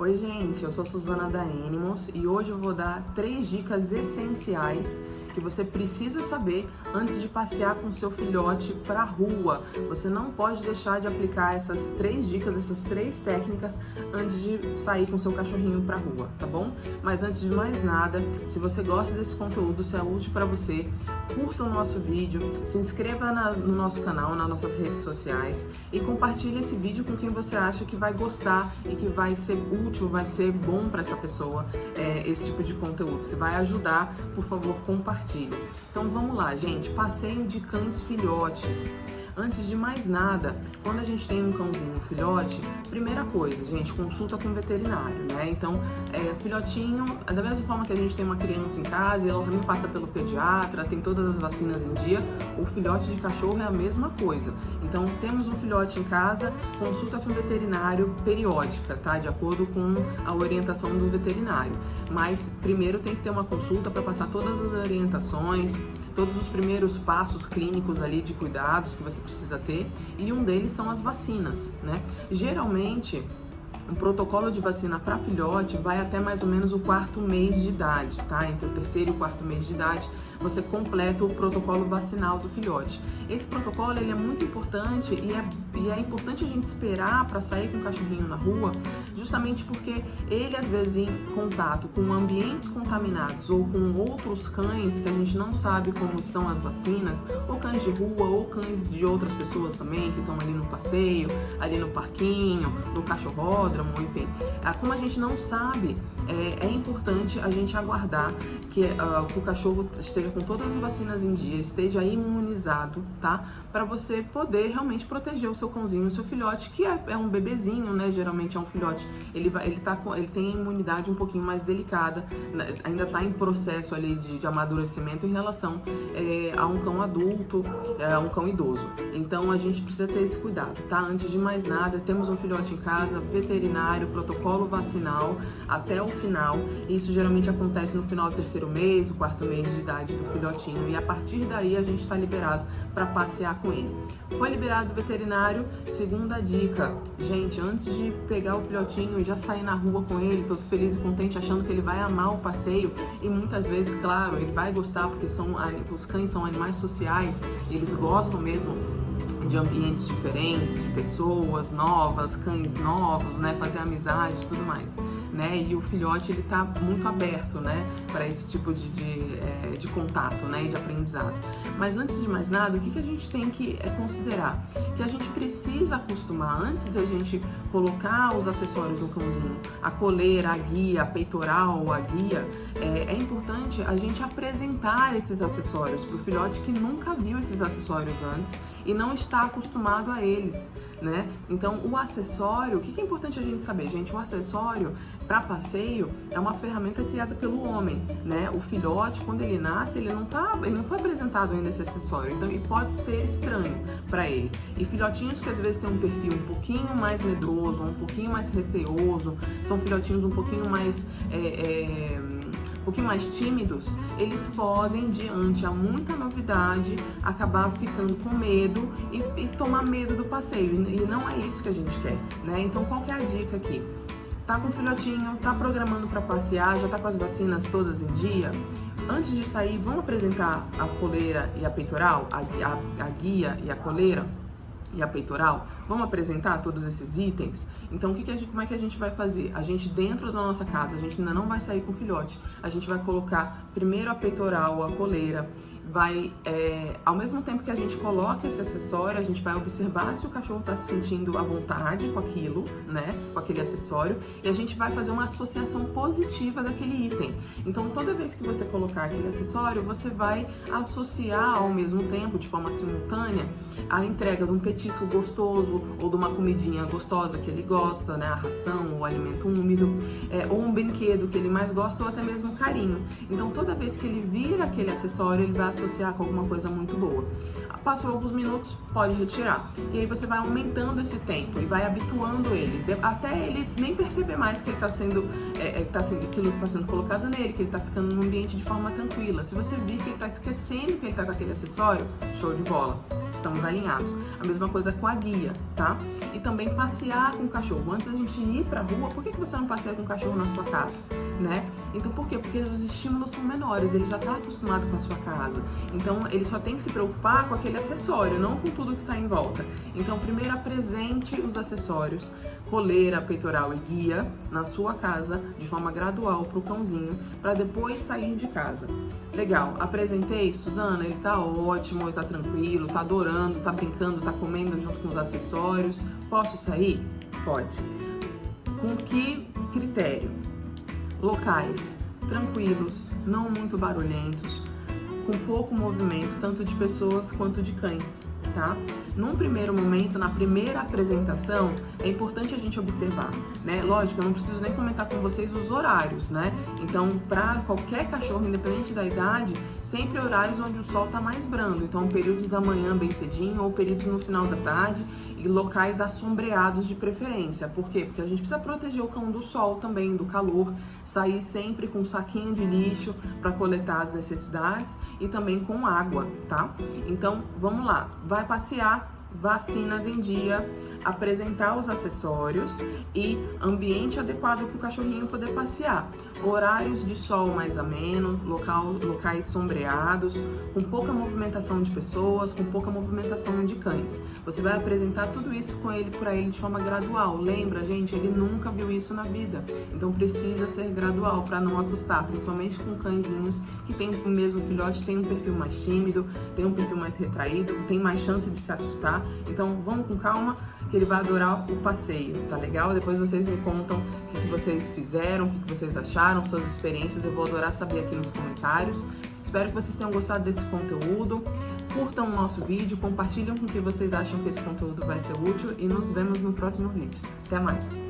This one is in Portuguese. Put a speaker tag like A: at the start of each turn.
A: Oi gente, eu sou Suzana da Animals e hoje eu vou dar três dicas essenciais que você precisa saber antes de passear com seu filhote para rua. Você não pode deixar de aplicar essas três dicas, essas três técnicas antes de sair com seu cachorrinho para rua, tá bom? Mas antes de mais nada, se você gosta desse conteúdo, se é útil para você, curta o nosso vídeo, se inscreva na, no nosso canal, nas nossas redes sociais e compartilhe esse vídeo com quem você acha que vai gostar e que vai ser útil, vai ser bom para essa pessoa é, esse tipo de conteúdo. Se vai ajudar, por favor, compartilhe. Então vamos lá, gente, passeio de cães filhotes. Antes de mais nada, quando a gente tem um cãozinho filhote, primeira coisa, gente, consulta com o veterinário, né? Então, é, filhotinho, da mesma forma que a gente tem uma criança em casa e ela também passa pelo pediatra, tem todas as vacinas em dia, o filhote de cachorro é a mesma coisa. Então, temos um filhote em casa, consulta com o veterinário periódica, tá? De acordo com a orientação do veterinário. Mas, primeiro tem que ter uma consulta para passar todas as orientações, todos os primeiros passos clínicos ali de cuidados que você precisa ter, e um deles são as vacinas, né? Geralmente, um protocolo de vacina para filhote vai até mais ou menos o quarto mês de idade, tá? Entre o terceiro e o quarto mês de idade, você completa o protocolo vacinal do filhote. Esse protocolo ele é muito importante e é, e é importante a gente esperar para sair com o cachorrinho na rua, justamente porque ele, às vezes, em contato com ambientes contaminados ou com outros cães que a gente não sabe como estão as vacinas, ou cães de rua, ou cães de outras pessoas também que estão ali no passeio, ali no parquinho, no cachorródromo, enfim. Ah, como a gente não sabe, é, é importante a gente aguardar que, uh, que o cachorro esteja com todas as vacinas em dia, esteja imunizado, tá? Para você poder realmente proteger o seu cãozinho, o seu filhote, que é, é, um bebezinho, né? Geralmente é um filhote, ele, ele, tá com, ele tem a imunidade um pouquinho mais delicada, né? ainda está em processo ali de, de amadurecimento em relação é, a um cão adulto, é, a um cão idoso. Então a gente precisa ter esse cuidado, tá? Antes de mais nada, temos um filhote em casa, veterinário, protocolo vacinal até o final. Isso geralmente acontece no final do terceiro mês, o quarto mês de idade do filhotinho e a partir daí a gente está liberado para passear com ele. Foi liberado o veterinário, segunda dica, gente, antes de pegar o filhotinho e já sair na rua com ele, todo feliz e contente, achando que ele vai amar o passeio e muitas vezes, claro, ele vai gostar porque são, os cães são animais sociais, eles gostam mesmo de ambientes diferentes, de pessoas novas, cães novos, né, fazer amizade e tudo mais né? E o filhote ele tá muito aberto, né? Para esse tipo de, de, é, de, contato, né? E de aprendizado. Mas antes de mais nada, o que, que a gente tem que é, considerar? Que a gente precisa acostumar, antes de a gente colocar os acessórios no cãozinho, a coleira, a guia, a peitoral, a guia, é, é importante a gente apresentar esses acessórios para o filhote que nunca viu esses acessórios antes e não está acostumado a eles, né? Então, o acessório, o que é importante a gente saber, gente? O acessório para passeio é uma ferramenta criada pelo homem, né? O filhote, quando ele nasce, ele não tá, ele não foi apresentado ainda esse acessório, então ele pode ser estranho para ele. E filhotinhos que às vezes têm um perfil um pouquinho mais medroso, um pouquinho mais receoso, são filhotinhos um pouquinho mais é, é, pouquinho mais tímidos, eles podem, diante a muita novidade, acabar ficando com medo e, e tomar medo do passeio. E não é isso que a gente quer, né? Então, qual que é a dica aqui? Tá com o filhotinho, tá programando para passear, já tá com as vacinas todas em dia? Antes de sair, vamos apresentar a coleira e a peitoral, a, a, a guia e a coleira? E a peitoral, vamos apresentar todos esses itens? Então, o que que gente, como é que a gente vai fazer? A gente, dentro da nossa casa, a gente ainda não vai sair com filhote. A gente vai colocar primeiro a peitoral, a coleira, vai, é, ao mesmo tempo que a gente coloca esse acessório, a gente vai observar se o cachorro está se sentindo à vontade com aquilo, né, com aquele acessório, e a gente vai fazer uma associação positiva daquele item. Então, toda vez que você colocar aquele acessório, você vai associar ao mesmo tempo, de forma simultânea, a entrega de um petisco gostoso ou de uma comidinha gostosa que ele gosta, né, a ração, o alimento úmido, é, ou um brinquedo que ele mais gosta, ou até mesmo carinho. Então, toda vez que ele vira aquele acessório, ele vai associar com alguma coisa muito boa. Passou alguns minutos, pode retirar. E aí você vai aumentando esse tempo e vai habituando ele, até ele nem perceber mais que ele está sendo, é, é, tá sendo, aquilo está sendo colocado nele, que ele está ficando no ambiente de forma tranquila. Se você vir que ele está esquecendo que ele está com aquele acessório, show de bola, estamos alinhados. A mesma coisa com a guia, tá? E também passear com o cachorro. Antes da gente ir pra rua, por que, que você não passeia com o cachorro na sua casa? Né? Então por quê? Porque os estímulos são menores, ele já está acostumado com a sua casa. Então ele só tem que se preocupar com aquele acessório, não com tudo que está em volta. Então primeiro apresente os acessórios, coleira, peitoral e guia na sua casa de forma gradual para o cãozinho, para depois sair de casa. Legal, apresentei, Suzana, ele tá ótimo, ele tá tranquilo, tá adorando, tá brincando, tá comendo junto com os acessórios. Posso sair? Pode. Com que critério? Locais tranquilos, não muito barulhentos, com pouco movimento, tanto de pessoas quanto de cães tá? Num primeiro momento, na primeira apresentação, é importante a gente observar, né? Lógico, eu não preciso nem comentar com vocês os horários, né? Então, para qualquer cachorro, independente da idade, sempre horários onde o sol tá mais brando. Então, períodos da manhã bem cedinho ou períodos no final da tarde e locais assombreados de preferência. Por quê? Porque a gente precisa proteger o cão do sol também, do calor, sair sempre com um saquinho de lixo para coletar as necessidades e também com água, tá? Então, vamos lá. Vai passear, vacinas em dia, apresentar os acessórios e ambiente adequado para o cachorrinho poder passear. Horários de sol mais ameno, local, locais sombreados, com pouca movimentação de pessoas, com pouca movimentação de cães. Você vai apresentar tudo isso com ele para ele de forma gradual. Lembra, gente, ele nunca viu isso na vida. Então precisa ser gradual para não assustar, principalmente com cãezinhos que tem o mesmo filhote, tem um perfil mais tímido, tem um perfil mais retraído, tem mais chance de se assustar. Então vamos com calma que ele vai adorar o passeio, tá legal? Depois vocês me contam o que, vocês fizeram, o que, vocês acharam, suas experiências, eu vou adorar saber aqui nos comentários. Espero que vocês tenham gostado desse conteúdo. Curtam o nosso vídeo, compartilhem com quem vocês acham que esse conteúdo vai ser útil e nos vemos no próximo vídeo. Até mais!